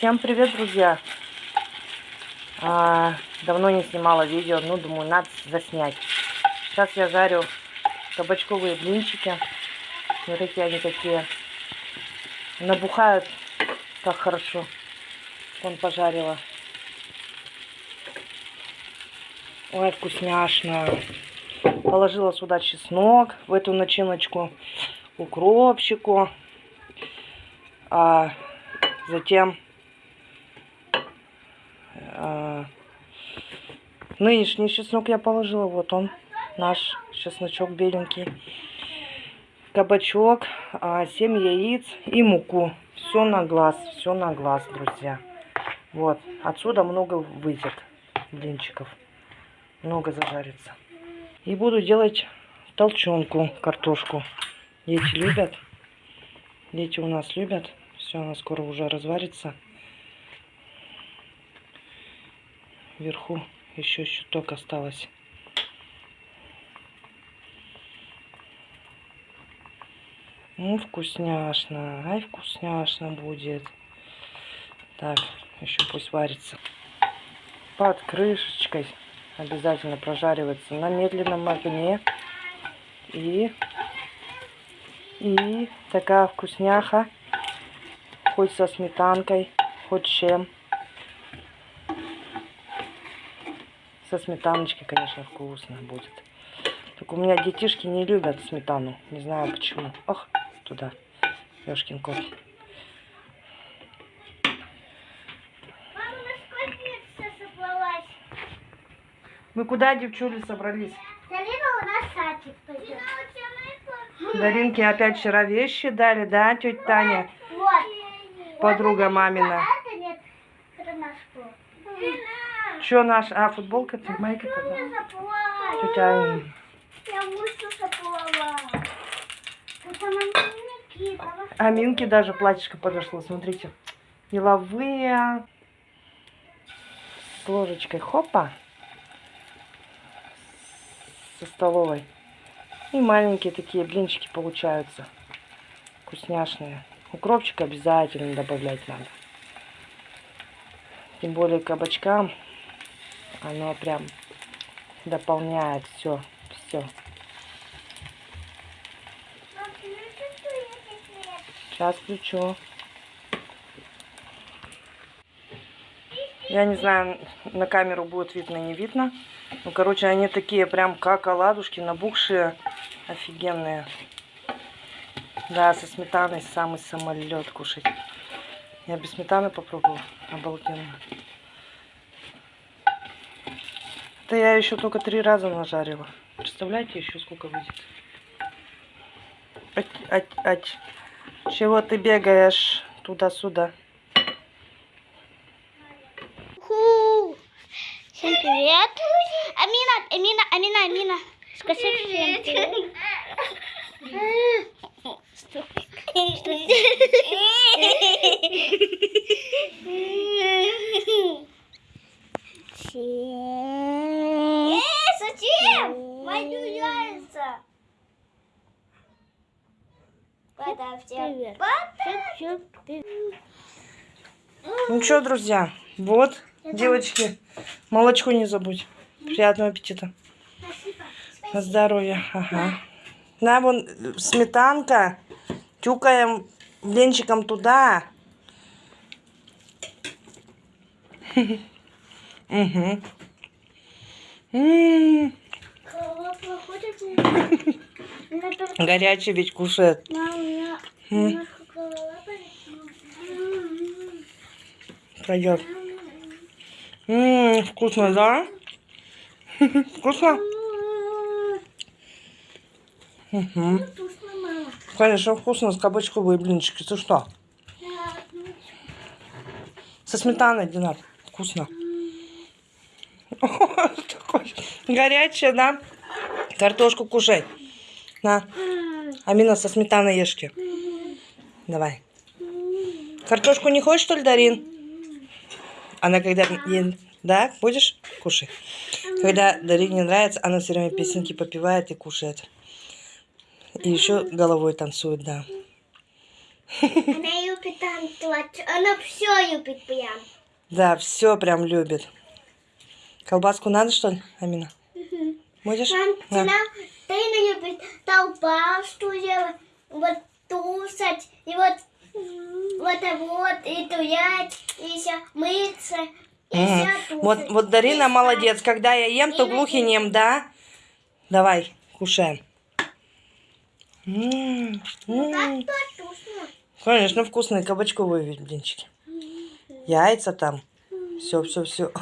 Всем привет, друзья! А, давно не снимала видео, ну, думаю, надо заснять. Сейчас я жарю кабачковые блинчики. Смотрите, они какие. Набухают, как хорошо. Он пожарила. Ой, вкусняшно. Положила сюда чеснок в эту начиночку, укропчику. А затем нынешний чеснок я положила. Вот он, наш чесночок беленький. Кабачок, а, 7 яиц и муку. Все на глаз, все на глаз, друзья. Вот, отсюда много выйдет блинчиков. Много зажарится. И буду делать толченку, картошку. Дети любят. Дети у нас любят. Все, она скоро уже разварится. Вверху еще чуток осталось. Ну, вкусняшно. Ай, вкусняшно будет. Так, еще пусть варится. Под крышечкой обязательно прожаривается на медленном огне. И, и такая вкусняха. Хоть со сметанкой, хоть чем. Со сметаночкой, конечно, вкусно будет. Так у меня детишки не любят сметану. Не знаю почему. Ох, туда. Ёшкин кот. Мы куда, девчули, собрались? Дарина у нас садик пойдет. Даринке опять вчера вещи дали, да, тетя Таня? Вот. Подруга Вот мамина. это, это нет. Это наш пол. Что наш? А, футболка, майка тогда? Тетя. Я на Никита. А Минке даже платьишко подошло, смотрите. Деловые. С ложечкой хопа. Со столовой. И маленькие такие блинчики получаются. Вкусняшные. Укропчик обязательно добавлять надо. Тем более кабачкам оно прям дополняет все. Все. Сейчас включу. Я не знаю, на камеру будет видно, не видно. Ну, короче, они такие прям как оладушки, набухшие, офигенные. Да, со сметаной самый самолет кушать. Я без сметаны попробовал. Обалденно. Это я еще только три раза нажарила. Представляете, еще сколько выйдет? Ать, ать, ать. Чего ты бегаешь туда-сюда? Всем привет. Амина, Амина, Амина, Амина. Скажи всем привет. Ну что, друзья, вот, девочки, молочко не забудь. Приятного аппетита. На здоровье. Ага. На, вон сметанка. Тюкаем блинчиком туда. Угу. Горячий ведь кушает. М, Пройдет. М, Вкусно, да? Вкусно? Угу. Конечно, вкусно с кабачковые блинчики. Ты что? Со сметаной, Динар. Вкусно. Горячая, да? Картошку кушай. На. Амина, со сметаной ешки. Давай. Картошку не хочешь, что ли, Дарин? Она когда... Да, будешь? Кушай. Когда Дарине нравится, она все время песенки попивает и кушает. И еще головой танцует, да. Она любит танцевать. Она все любит прям. Да, все прям любит. Колбаску надо, что ли, Амина? Будешь? Мам, Да. любит толпасту делать, вот тусать, и вот вот вот, и туять, и еще мыться, и Мгм. еще тусать. Вот, вот Дарина И молодец. Когда я ем, то И глух и нем, да? Давай, кушаем. М, Ну, м. как то вкусно. Конечно, вкусные кабачковые блинчики. Яйца там. Все, все, все.